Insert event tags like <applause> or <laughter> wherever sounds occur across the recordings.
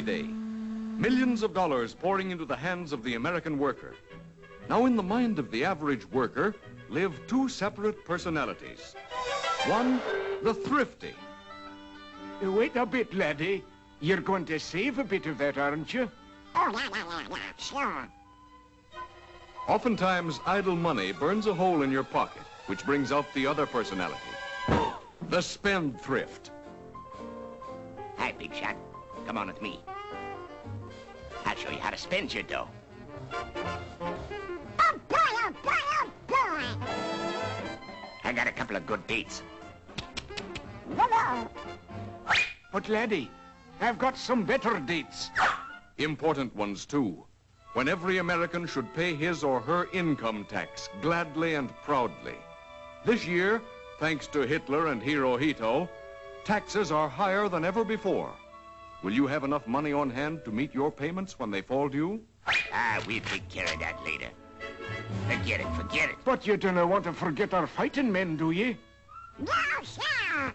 Millions of dollars pouring into the hands of the American worker. Now, in the mind of the average worker live two separate personalities. One, the thrifty. Wait a bit, laddie. You're going to save a bit of that, aren't you? Oh, yeah, yeah, yeah, yeah, sure. Oftentimes, idle money burns a hole in your pocket, which brings out the other personality. <gasps> The spendthrift. Hi, big shot. Come on with me. I'll show you how to spend your dough. Oh, boy, oh, boy, oh, boy. I got a couple of good dates. Whoa, But, laddie, I've got some better dates. Important ones, too. When every American should pay his or her income tax gladly and proudly. This year, thanks to Hitler and Hirohito, taxes are higher than ever before. Will you have enough money on hand to meet your payments when they fall due? Ah, we'll take care of that later. Forget it, forget it. But you don't want to forget our fighting men, do you? No, sir.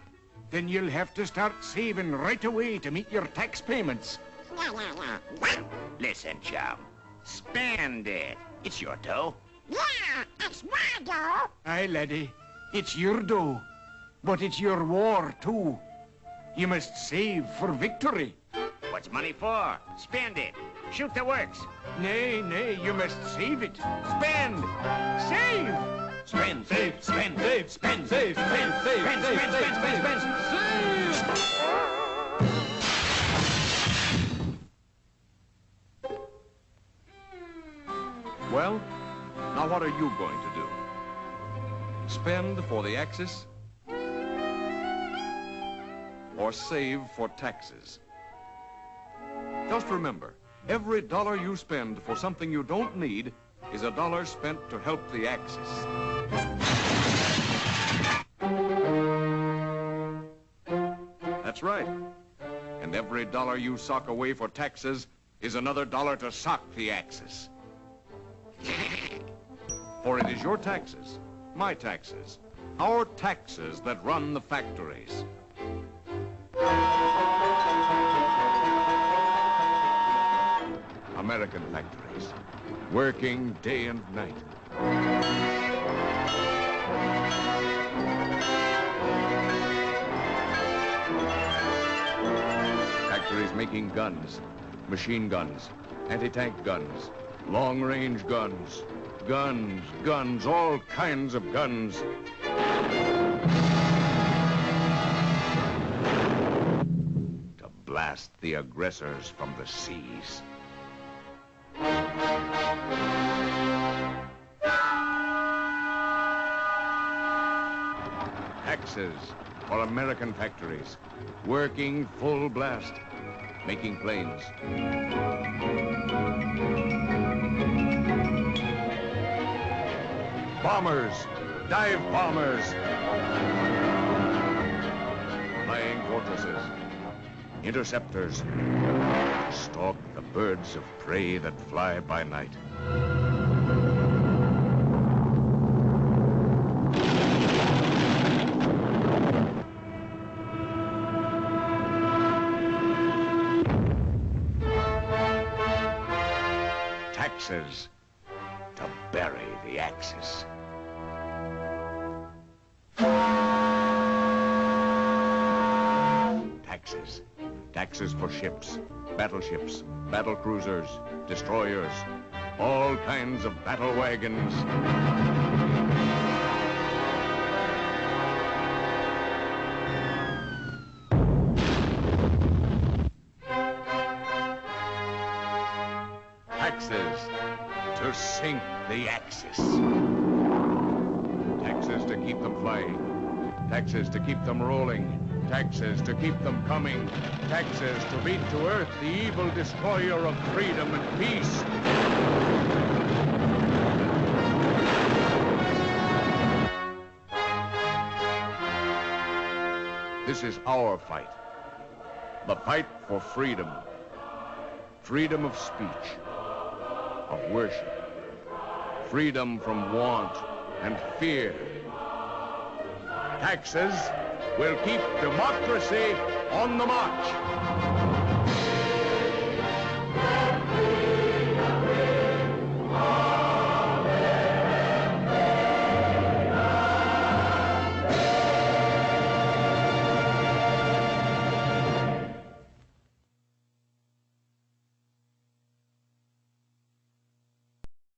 Then you'll have to start saving right away to meet your tax payments. Yeah, yeah, yeah. Listen, chum. Spend it. It's your dough. Yeah, it's my dough. Aye, laddie. It's your dough. But it's your war, too. You must save for victory. What's money for? Spend it. Shoot the works. Nay, nay, you must save it. Spend! Save! Spend, save, spend, Save, spend, save, spend, save, Spend, save, spend, save, spend, spend, spend, save. Well, now what are you going to do? Spend for the Axis? Or save for taxes? Just remember, every dollar you spend for something you don't need is a dollar spent to help the Axis. That's right. And every dollar you sock away for taxes is another dollar to sock the Axis. For it is your taxes, my taxes, our taxes that run the factories. American factories, working day and night. Factories making guns, machine guns, anti-tank guns, long-range guns, guns, guns, all kinds of guns. To blast the aggressors from the seas. Axes for American factories, working full blast, making planes. Bombers, dive bombers. Flying fortresses, interceptors, stalk the birds of prey that fly by night. Taxes to bury the Axis. Taxes. Taxes for ships, battleships, battle cruisers, destroyers, all kinds of battle wagons. Taxes to sink the Axis. Taxes to keep them flying. Taxes to keep them rolling. Taxes to keep them coming. Taxes to beat to earth the evil destroyer of freedom and peace. This is our fight. The fight for freedom. Freedom of speech, of worship. Freedom from want and fear. Taxes will keep democracy on the march.